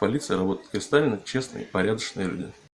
полиция работают кристально честные порядочные люди.